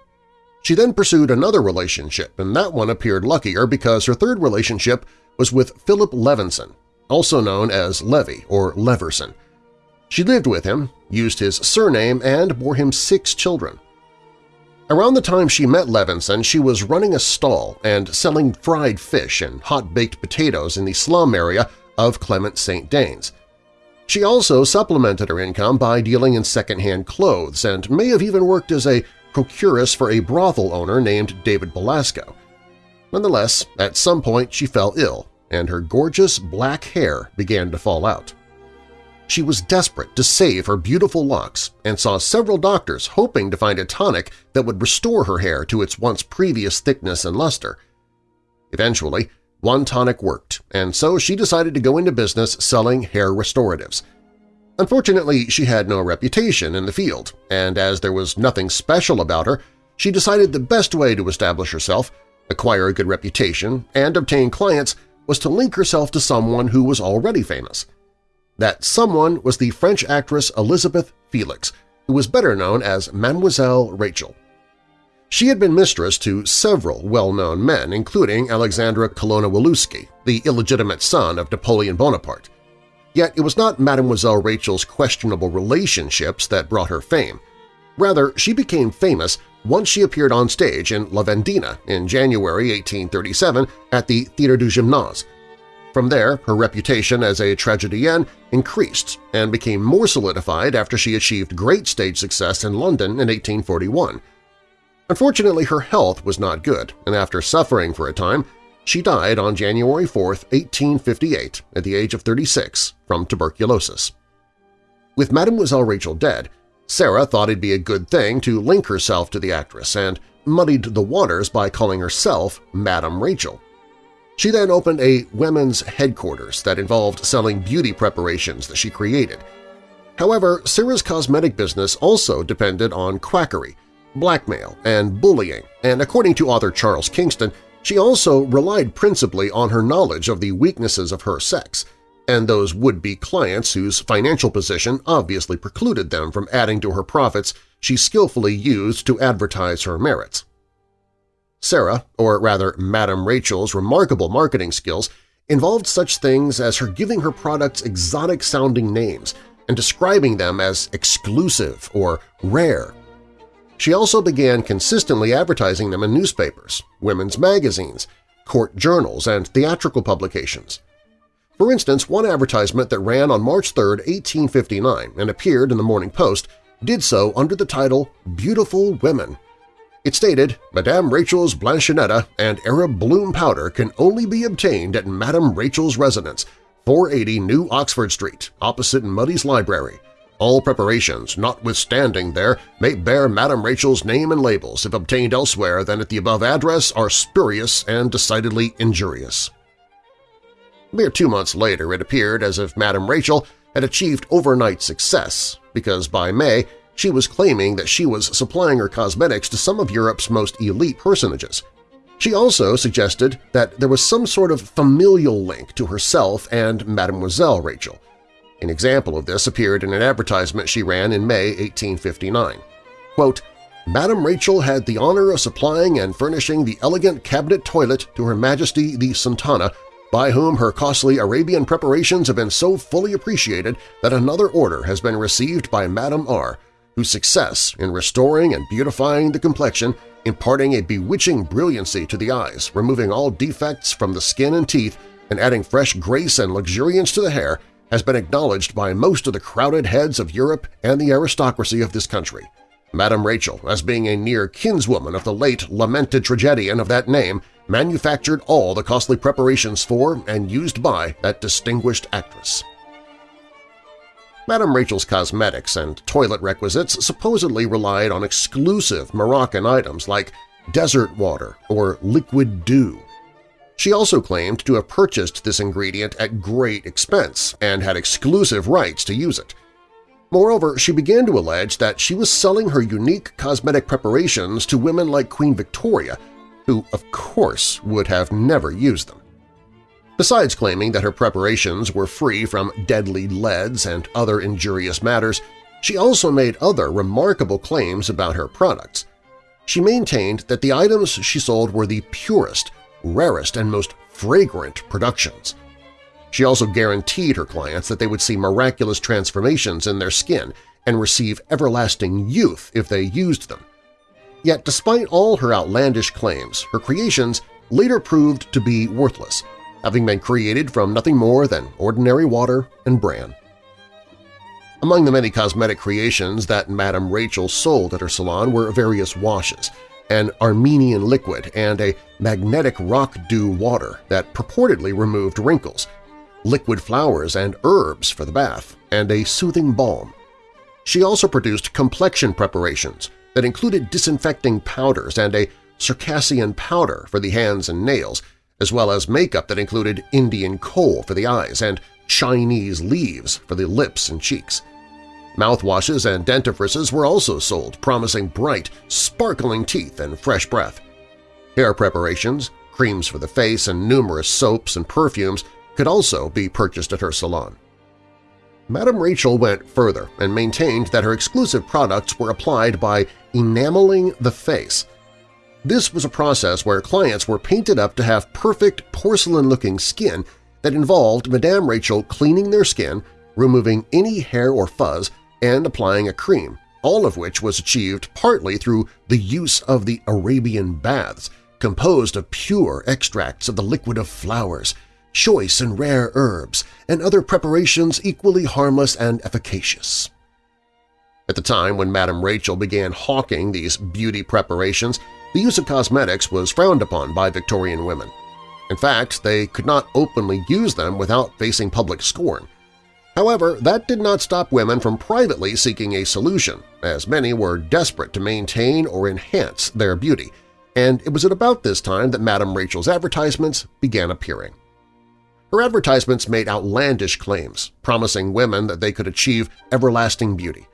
She then pursued another relationship, and that one appeared luckier because her third relationship was with Philip Levinson, also known as Levy or Leverson. She lived with him, used his surname, and bore him six children. Around the time she met Levinson, she was running a stall and selling fried fish and hot-baked potatoes in the slum area of Clement St. Danes. She also supplemented her income by dealing in second-hand clothes and may have even worked as a procuress for a brothel owner named David Belasco. Nonetheless, at some point she fell ill, and her gorgeous black hair began to fall out. She was desperate to save her beautiful locks and saw several doctors hoping to find a tonic that would restore her hair to its once previous thickness and luster. Eventually, one tonic worked, and so she decided to go into business selling hair restoratives. Unfortunately, she had no reputation in the field, and as there was nothing special about her, she decided the best way to establish herself, acquire a good reputation, and obtain clients was to link herself to someone who was already famous. That someone was the French actress Elizabeth Felix, who was better known as Mademoiselle Rachel. She had been mistress to several well-known men, including Alexandra Colonna-Walewski, the illegitimate son of Napoleon Bonaparte. Yet it was not Mademoiselle Rachel's questionable relationships that brought her fame. Rather, she became famous once she appeared on stage in La Vendéenne in January 1837 at the Théâtre du Gymnase. From there, her reputation as a tragedienne increased and became more solidified after she achieved great stage success in London in 1841. Unfortunately, her health was not good, and after suffering for a time, she died on January 4, 1858, at the age of 36, from tuberculosis. With Mademoiselle Rachel dead, Sarah thought it'd be a good thing to link herself to the actress and muddied the waters by calling herself Madame Rachel. She then opened a women's headquarters that involved selling beauty preparations that she created. However, Sarah's cosmetic business also depended on quackery, blackmail, and bullying, and according to author Charles Kingston, she also relied principally on her knowledge of the weaknesses of her sex and those would-be clients whose financial position obviously precluded them from adding to her profits she skillfully used to advertise her merits. Sarah, or rather Madame Rachel's remarkable marketing skills, involved such things as her giving her products exotic-sounding names and describing them as exclusive or rare she also began consistently advertising them in newspapers, women's magazines, court journals, and theatrical publications. For instance, one advertisement that ran on March 3, 1859 and appeared in the Morning Post did so under the title Beautiful Women. It stated, Madame Rachel's Blanchinetta and Arab Bloom Powder can only be obtained at Madame Rachel's residence, 480 New Oxford Street, opposite Mudie's Library. All preparations, notwithstanding there, may bear Madame Rachel's name and labels if obtained elsewhere than at the above address are spurious and decidedly injurious. Mere two months later it appeared as if Madame Rachel had achieved overnight success, because by May she was claiming that she was supplying her cosmetics to some of Europe's most elite personages. She also suggested that there was some sort of familial link to herself and Mademoiselle Rachel – an example of this appeared in an advertisement she ran in May 1859. Quote, Madame Rachel had the honor of supplying and furnishing the elegant cabinet toilet to Her Majesty the Sultana, by whom her costly Arabian preparations have been so fully appreciated that another order has been received by Madame R., whose success in restoring and beautifying the complexion, imparting a bewitching brilliancy to the eyes, removing all defects from the skin and teeth, and adding fresh grace and luxuriance to the hair, has been acknowledged by most of the crowded heads of Europe and the aristocracy of this country. Madame Rachel, as being a near kinswoman of the late lamented tragedian of that name, manufactured all the costly preparations for and used by that distinguished actress. Madame Rachel's cosmetics and toilet requisites supposedly relied on exclusive Moroccan items like desert water or liquid dew, she also claimed to have purchased this ingredient at great expense and had exclusive rights to use it. Moreover, she began to allege that she was selling her unique cosmetic preparations to women like Queen Victoria, who, of course, would have never used them. Besides claiming that her preparations were free from deadly leads and other injurious matters, she also made other remarkable claims about her products. She maintained that the items she sold were the purest, rarest and most fragrant productions. She also guaranteed her clients that they would see miraculous transformations in their skin and receive everlasting youth if they used them. Yet despite all her outlandish claims, her creations later proved to be worthless, having been created from nothing more than ordinary water and bran. Among the many cosmetic creations that Madame Rachel sold at her salon were various washes – an Armenian liquid, and a magnetic rock dew water that purportedly removed wrinkles, liquid flowers and herbs for the bath, and a soothing balm. She also produced complexion preparations that included disinfecting powders and a Circassian powder for the hands and nails, as well as makeup that included Indian kohl for the eyes and Chinese leaves for the lips and cheeks. Mouthwashes and dentifrices were also sold, promising bright, sparkling teeth and fresh breath. Hair preparations, creams for the face, and numerous soaps and perfumes could also be purchased at her salon. Madame Rachel went further and maintained that her exclusive products were applied by enameling the face. This was a process where clients were painted up to have perfect porcelain-looking skin that involved Madame Rachel cleaning their skin, removing any hair or fuzz, and applying a cream, all of which was achieved partly through the use of the Arabian baths, composed of pure extracts of the liquid of flowers, choice and rare herbs, and other preparations equally harmless and efficacious. At the time when Madame Rachel began hawking these beauty preparations, the use of cosmetics was frowned upon by Victorian women. In fact, they could not openly use them without facing public scorn, However, that did not stop women from privately seeking a solution, as many were desperate to maintain or enhance their beauty, and it was at about this time that Madame Rachel's advertisements began appearing. Her advertisements made outlandish claims, promising women that they could achieve everlasting beauty.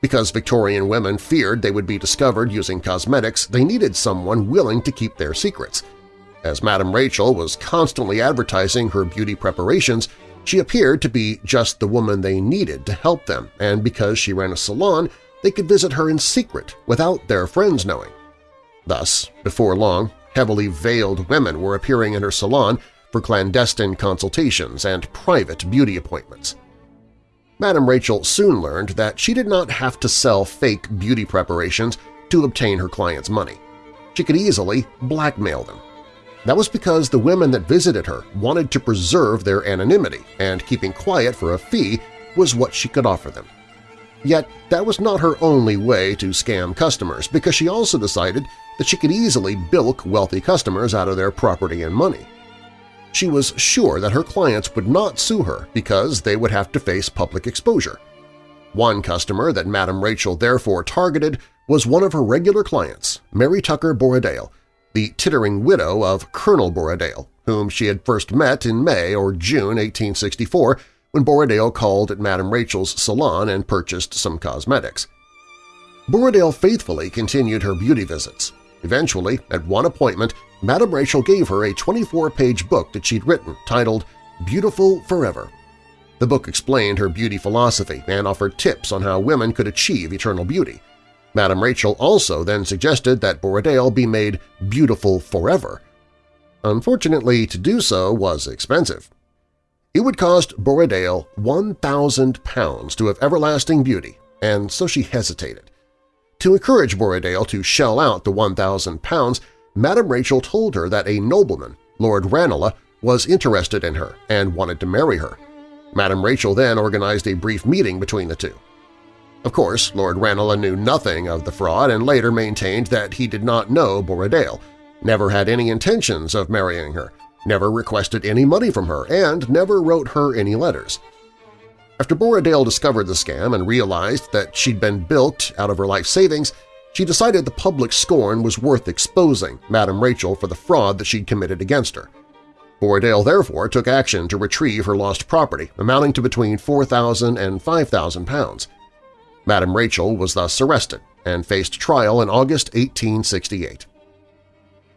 Because Victorian women feared they would be discovered using cosmetics, they needed someone willing to keep their secrets. As Madame Rachel was constantly advertising her beauty preparations, she appeared to be just the woman they needed to help them, and because she ran a salon, they could visit her in secret without their friends knowing. Thus, before long, heavily veiled women were appearing in her salon for clandestine consultations and private beauty appointments. Madame Rachel soon learned that she did not have to sell fake beauty preparations to obtain her clients' money. She could easily blackmail them. That was because the women that visited her wanted to preserve their anonymity, and keeping quiet for a fee was what she could offer them. Yet that was not her only way to scam customers, because she also decided that she could easily bilk wealthy customers out of their property and money. She was sure that her clients would not sue her because they would have to face public exposure. One customer that Madame Rachel therefore targeted was one of her regular clients, Mary Tucker Borradaile, the tittering widow of Colonel Borradaile, whom she had first met in May or June 1864 when Borradaile called at Madame Rachel's salon and purchased some cosmetics. Borradaile faithfully continued her beauty visits. Eventually, at one appointment, Madame Rachel gave her a 24-page book that she'd written titled Beautiful Forever. The book explained her beauty philosophy and offered tips on how women could achieve eternal beauty. Madame Rachel also then suggested that Borradaile be made beautiful forever. Unfortunately, to do so was expensive. It would cost Borradaile £1,000 to have everlasting beauty, and so she hesitated. To encourage Borradaile to shell out the £1,000, Madame Rachel told her that a nobleman, Lord Ranelagh, was interested in her and wanted to marry her. Madame Rachel then organized a brief meeting between the two. Of course, Lord Ranelagh knew nothing of the fraud and later maintained that he did not know Borradaile, never had any intentions of marrying her, never requested any money from her, and never wrote her any letters. After Borradaile discovered the scam and realized that she'd been bilked out of her life savings, she decided the public scorn was worth exposing Madame Rachel for the fraud that she'd committed against her. Borradaile therefore took action to retrieve her lost property, amounting to between £4,000 and £5,000. Madame Rachel was thus arrested and faced trial in August 1868.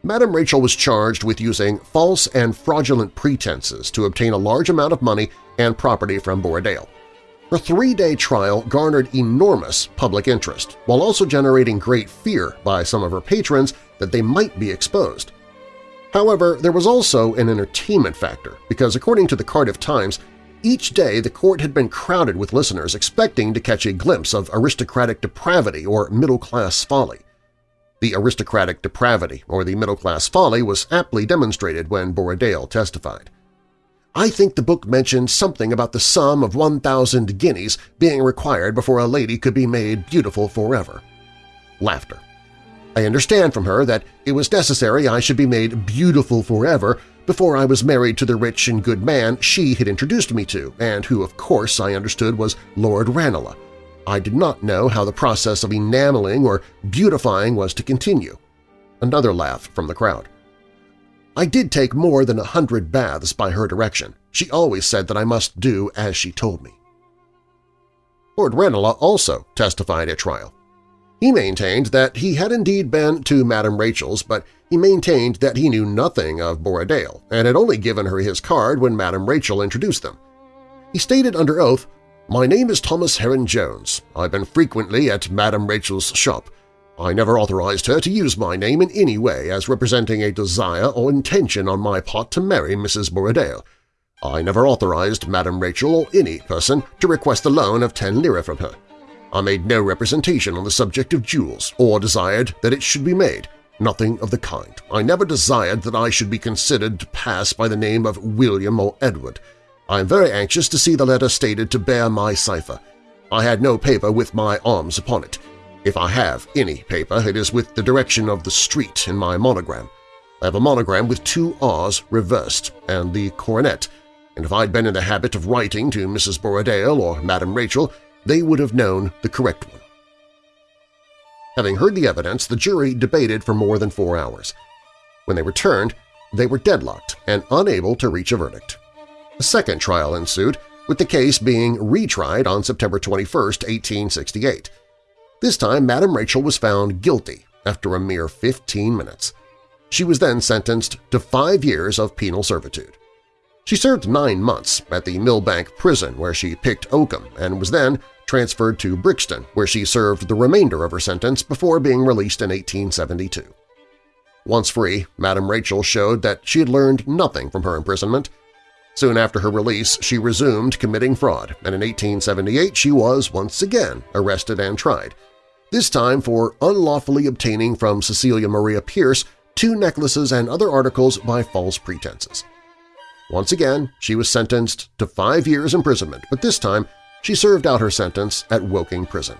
Madame Rachel was charged with using false and fraudulent pretenses to obtain a large amount of money and property from Borradaile. Her three-day trial garnered enormous public interest, while also generating great fear by some of her patrons that they might be exposed. However, there was also an entertainment factor because, according to the Cardiff Times, each day the court had been crowded with listeners expecting to catch a glimpse of aristocratic depravity or middle-class folly. The aristocratic depravity or the middle-class folly was aptly demonstrated when Borradaile testified. I think the book mentioned something about the sum of 1,000 guineas being required before a lady could be made beautiful forever. Laughter. I understand from her that it was necessary I should be made beautiful forever before I was married to the rich and good man she had introduced me to, and who, of course, I understood was Lord Ranelagh. I did not know how the process of enameling or beautifying was to continue. Another laugh from the crowd. I did take more than a hundred baths by her direction. She always said that I must do as she told me. Lord Ranelagh also testified at trial. He maintained that he had indeed been to Madame Rachel's, but he maintained that he knew nothing of Borradaile and had only given her his card when Madame Rachel introduced them. He stated under oath, My name is Thomas Heron Jones. I've been frequently at Madame Rachel's shop. I never authorized her to use my name in any way as representing a desire or intention on my part to marry Mrs. Borradaile. I never authorized Madame Rachel or any person to request a loan of ten lira from her. I made no representation on the subject of jewels or desired that it should be made, Nothing of the kind. I never desired that I should be considered to pass by the name of William or Edward. I am very anxious to see the letter stated to bear my cipher. I had no paper with my arms upon it. If I have any paper, it is with the direction of the street in my monogram. I have a monogram with two R's reversed and the coronet, and if I'd been in the habit of writing to Mrs. Borradaile or Madame Rachel, they would have known the correct one. Having heard the evidence, the jury debated for more than four hours. When they returned, they were deadlocked and unable to reach a verdict. A second trial ensued, with the case being retried on September 21, 1868. This time, Madame Rachel was found guilty after a mere 15 minutes. She was then sentenced to five years of penal servitude. She served nine months at the Millbank prison where she picked oakum and was then transferred to Brixton, where she served the remainder of her sentence before being released in 1872. Once free, Madame Rachel showed that she had learned nothing from her imprisonment. Soon after her release, she resumed committing fraud, and in 1878 she was once again arrested and tried, this time for unlawfully obtaining from Cecilia Maria Pierce two necklaces and other articles by false pretenses. Once again, she was sentenced to five years imprisonment, but this time she served out her sentence at Woking Prison.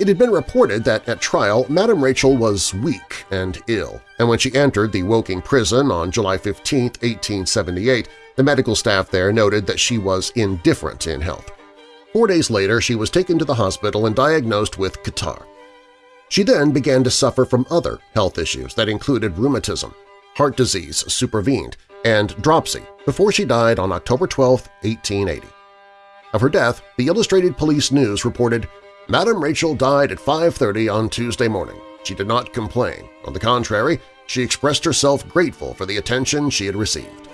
It had been reported that at trial Madame Rachel was weak and ill, and when she entered the Woking Prison on July 15, 1878, the medical staff there noted that she was indifferent in health. Four days later, she was taken to the hospital and diagnosed with catarrh. She then began to suffer from other health issues that included rheumatism, heart disease supervened, and dropsy before she died on October 12, 1880. Of her death, the Illustrated Police News reported, Madam Rachel died at 5.30 on Tuesday morning. She did not complain. On the contrary, she expressed herself grateful for the attention she had received.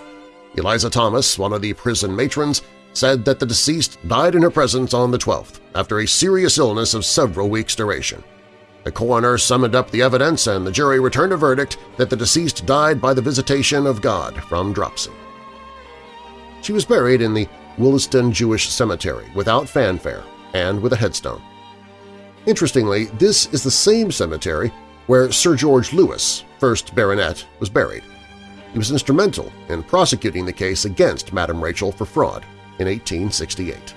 Eliza Thomas, one of the prison matrons, said that the deceased died in her presence on the 12th after a serious illness of several weeks' duration. The coroner summoned up the evidence and the jury returned a verdict that the deceased died by the visitation of God from dropsy. She was buried in the Willesden Jewish Cemetery without fanfare and with a headstone. Interestingly, this is the same cemetery where Sir George Lewis, 1st Baronet, was buried. He was instrumental in prosecuting the case against Madame Rachel for fraud in 1868.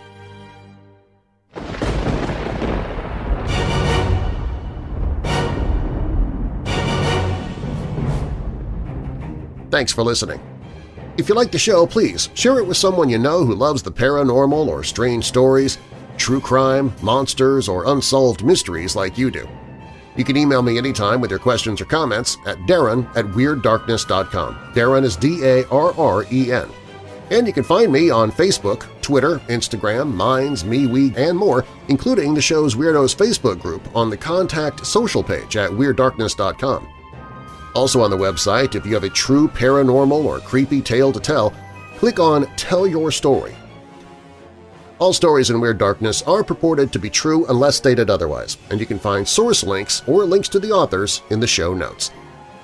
Thanks for listening. If you like the show, please share it with someone you know who loves the paranormal or strange stories, true crime, monsters, or unsolved mysteries like you do. You can email me anytime with your questions or comments at darren at WeirdDarkness.com. Darren is D-A-R-R-E-N. And you can find me on Facebook, Twitter, Instagram, Minds, MeWe, and more, including the show's Weirdos Facebook group on the Contact Social page at WeirdDarkness.com. Also on the website, if you have a true paranormal or creepy tale to tell, click on Tell Your Story. All stories in Weird Darkness are purported to be true unless stated otherwise, and you can find source links or links to the authors in the show notes.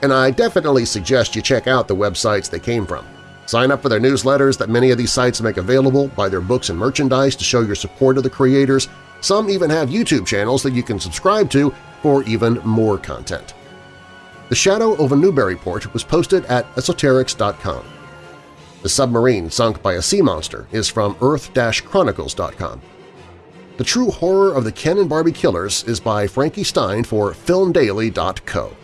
And I definitely suggest you check out the websites they came from. Sign up for their newsletters that many of these sites make available, buy their books and merchandise to show your support of the creators. Some even have YouTube channels that you can subscribe to for even more content. The Shadow over Newburyport was posted at esoterics.com. The submarine sunk by a sea monster is from earth-chronicles.com. The True Horror of the Ken and Barbie Killers is by Frankie Stein for filmdaily.co.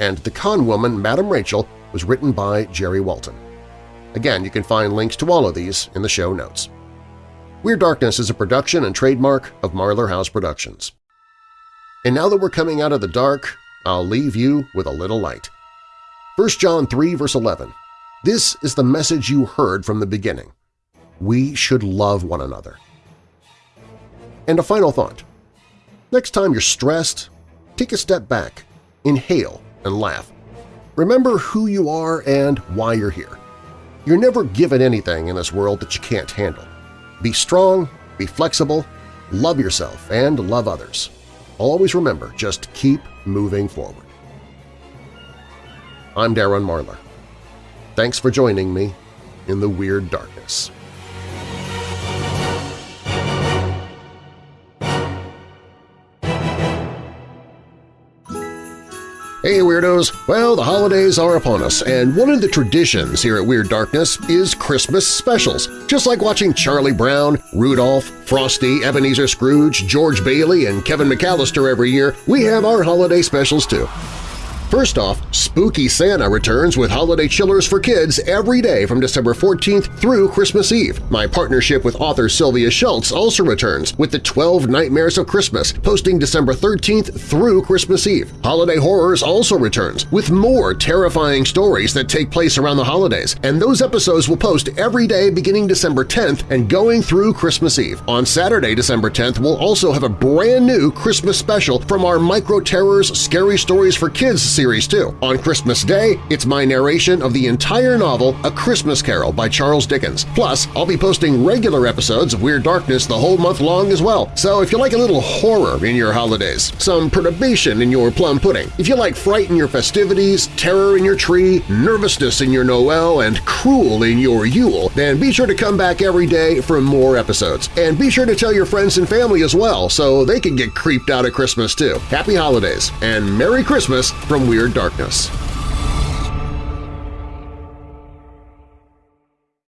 And The Con Woman Madam Rachel was written by Geri Walton. Again, you can find links to all of these in the show notes. Weird Darkness is a production and trademark of Marlar House Productions. And now that we're coming out of the dark, I'll leave you with a little light. 1 John 3 verse 11 This is the message you heard from the beginning. We should love one another. And a final thought. Next time you're stressed, take a step back, inhale, and laugh. Remember who you are and why you're here. You're never given anything in this world that you can't handle. Be strong, be flexible, love yourself, and love others. Always remember, just keep moving forward. I'm Darren Marlar. Thanks for joining me in the Weird Darkness. Hey Weirdos! Well, the holidays are upon us, and one of the traditions here at Weird Darkness is Christmas specials. Just like watching Charlie Brown, Rudolph, Frosty, Ebenezer Scrooge, George Bailey, and Kevin McAllister every year, we have our holiday specials too. First off, Spooky Santa returns with holiday chillers for kids every day from December 14th through Christmas Eve. My partnership with author Sylvia Shults also returns with the 12 Nightmares of Christmas, posting December 13th through Christmas Eve. Holiday Horrors also returns with more terrifying stories that take place around the holidays, and those episodes will post every day beginning December 10th and going through Christmas Eve. On Saturday, December 10th, we'll also have a brand new Christmas special from our Micro Terrors Scary Stories for Kids series too. On Christmas Day, it's my narration of the entire novel A Christmas Carol by Charles Dickens. Plus, I'll be posting regular episodes of Weird Darkness the whole month long as well. So if you like a little horror in your holidays, some perturbation in your plum pudding, if you like fright in your festivities, terror in your tree, nervousness in your Noel, and cruel in your Yule, then be sure to come back every day for more episodes. And be sure to tell your friends and family as well so they can get creeped out at Christmas too. Happy Holidays and Merry Christmas Weird Darkness.